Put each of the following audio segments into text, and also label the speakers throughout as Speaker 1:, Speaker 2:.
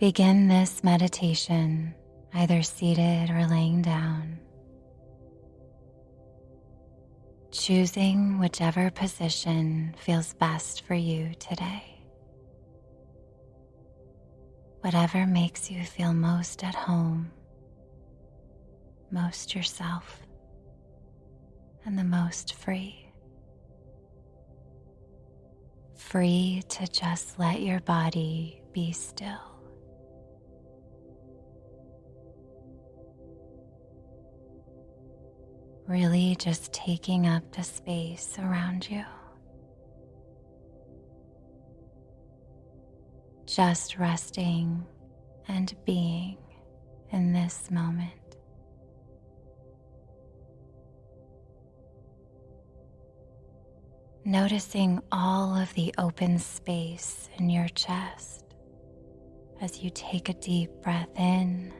Speaker 1: Begin this meditation either seated or laying down, choosing whichever position feels best for you today. Whatever makes you feel most at home, most yourself, and the most free. Free to just let your body be still. Really just taking up the space around you. Just resting and being in this moment. Noticing all of the open space in your chest as you take a deep breath in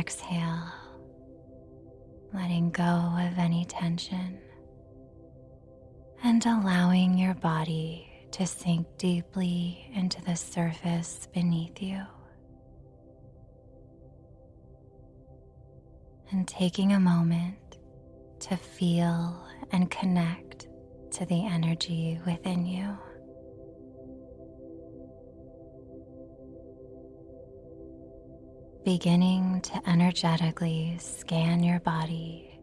Speaker 1: exhale, letting go of any tension and allowing your body to sink deeply into the surface beneath you. And taking a moment to feel and connect to the energy within you. Beginning to energetically scan your body,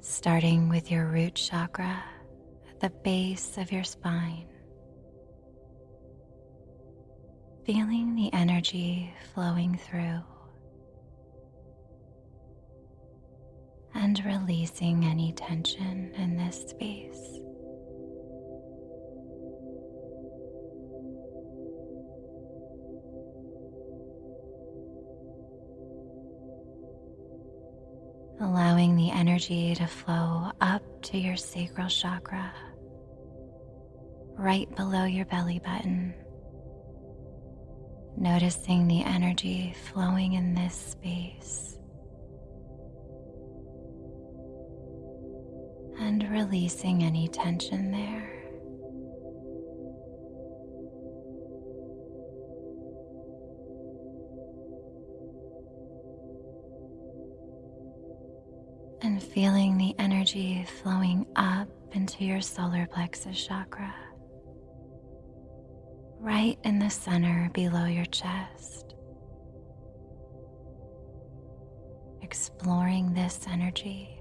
Speaker 1: starting with your root chakra at the base of your spine. Feeling the energy flowing through and releasing any tension in this space. The energy to flow up to your sacral chakra, right below your belly button. Noticing the energy flowing in this space and releasing any tension there. Feeling the energy flowing up into your solar plexus chakra, right in the center below your chest. Exploring this energy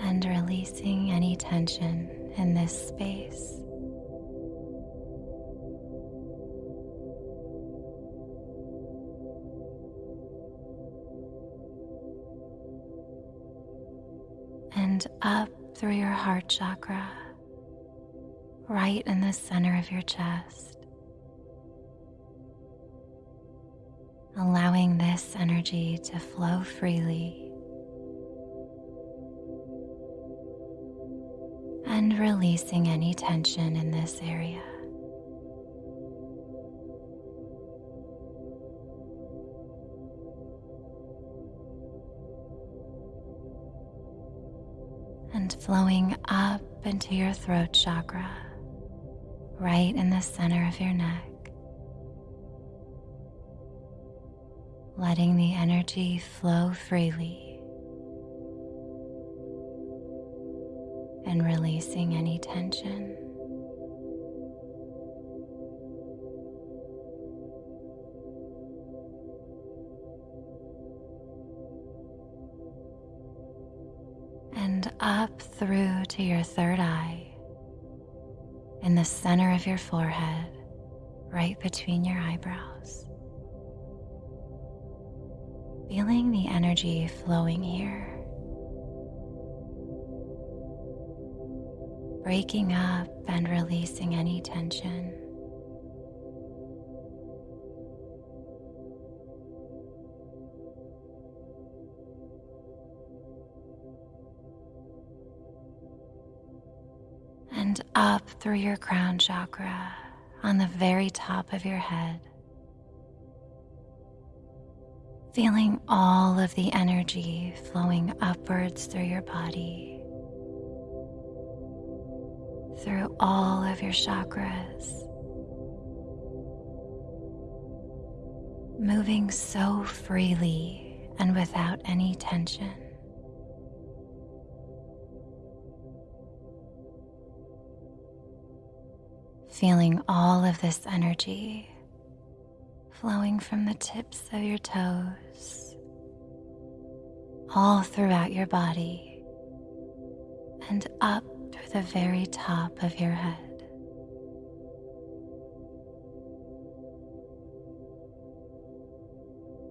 Speaker 1: and releasing any tension in this space. And up through your heart chakra, right in the center of your chest. Allowing this energy to flow freely and releasing any tension in this area. And flowing up into your throat chakra, right in the center of your neck. Letting the energy flow freely and releasing any tension. To your third eye, in the center of your forehead, right between your eyebrows. Feeling the energy flowing here. Breaking up and releasing any tension. And up through your crown chakra on the very top of your head. feeling all of the energy flowing upwards through your body, through all of your chakras, moving so freely and without any tension. Feeling all of this energy flowing from the tips of your toes, all throughout your body, and up through the very top of your head.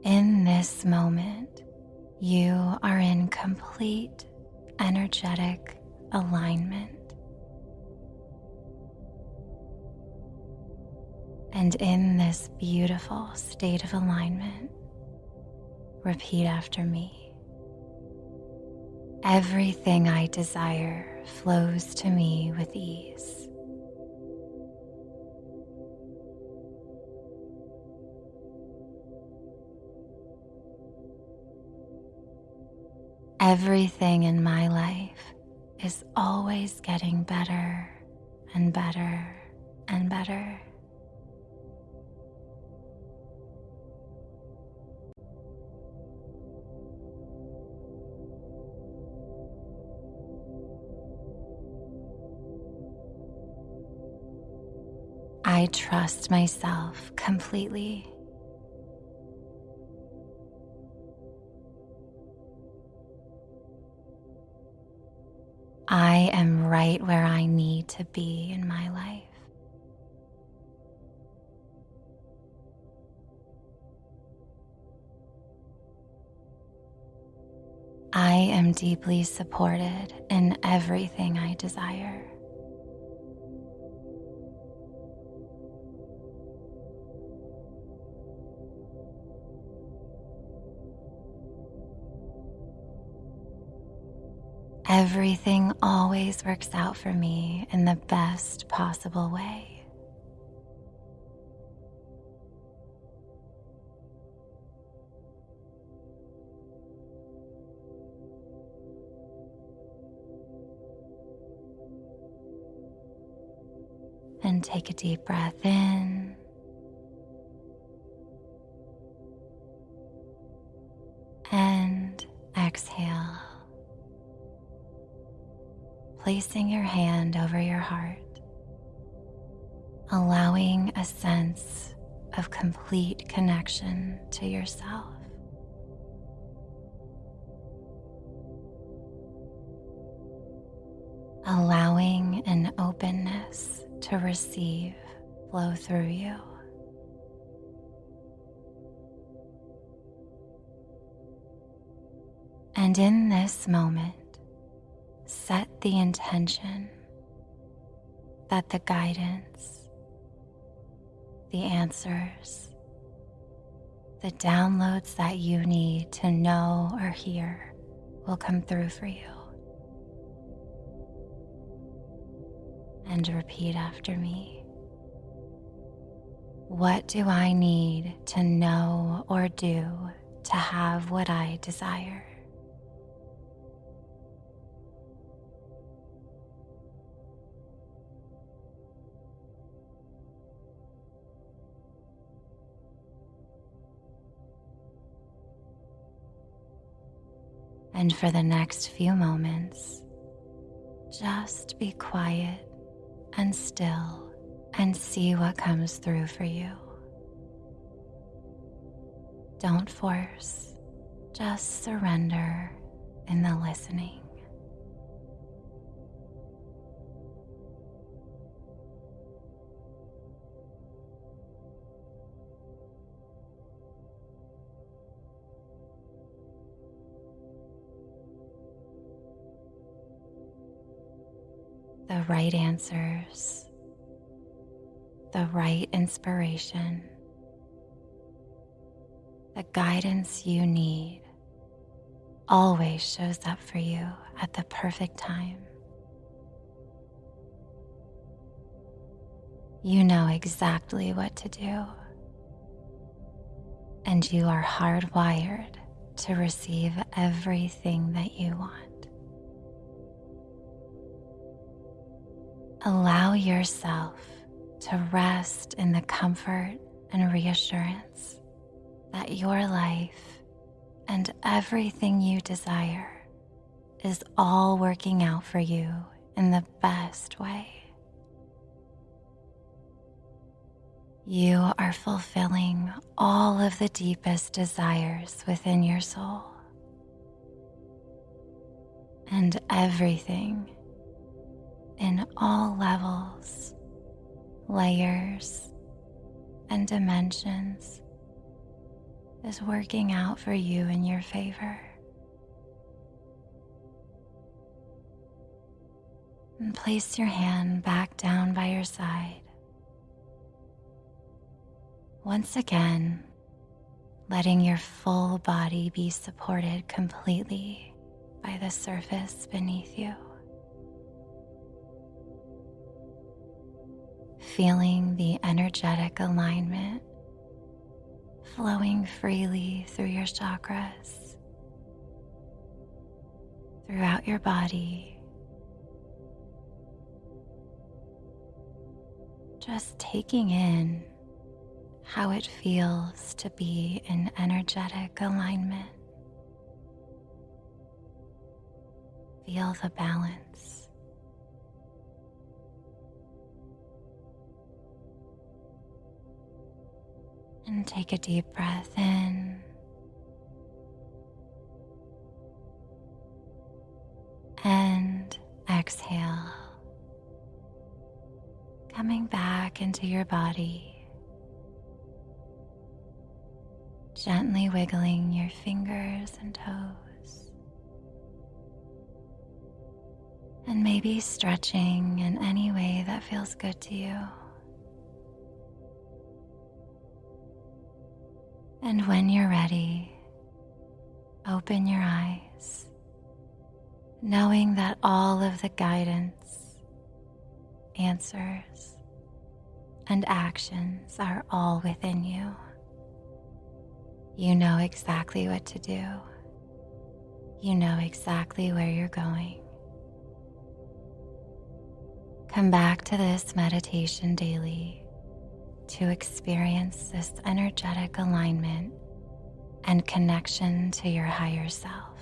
Speaker 1: In this moment, you are in complete energetic alignment. And in this beautiful state of alignment, repeat after me. Everything I desire flows to me with ease. Everything in my life is always getting better and better and better. I trust myself completely. I am right where I need to be in my life. I am deeply supported in everything I desire. Everything always works out for me in the best possible way. And take a deep breath in. And exhale placing your hand over your heart, allowing a sense of complete connection to yourself. Allowing an openness to receive flow through you. And in this moment, set the intention that the guidance, the answers, the downloads that you need to know or hear will come through for you. And repeat after me. What do I need to know or do to have what I desire? And for the next few moments, just be quiet and still and see what comes through for you. Don't force, just surrender in the listening. The right answers, the right inspiration, the guidance you need always shows up for you at the perfect time. You know exactly what to do. and you are hardwired to receive everything that you want. Allow yourself to rest in the comfort and reassurance that your life and everything you desire is all working out for you in the best way. You are fulfilling all of the deepest desires within your soul. And everything in all levels, layers, and dimensions is working out for you in your favor. And place your hand back down by your side. Once again, letting your full body be supported completely by the surface beneath you. Feeling the energetic alignment flowing freely through your chakras, throughout your body. Just taking in how it feels to be in energetic alignment. Feel the balance. And take a deep breath in. And exhale. Coming back into your body. Gently wiggling your fingers and toes. And maybe stretching in any way that feels good to you. And when you're ready, open your eyes, knowing that all of the guidance, answers, and actions are all within you. You know exactly what to do. You know exactly where you're going. Come back to this meditation daily to experience this energetic alignment and connection to your higher self.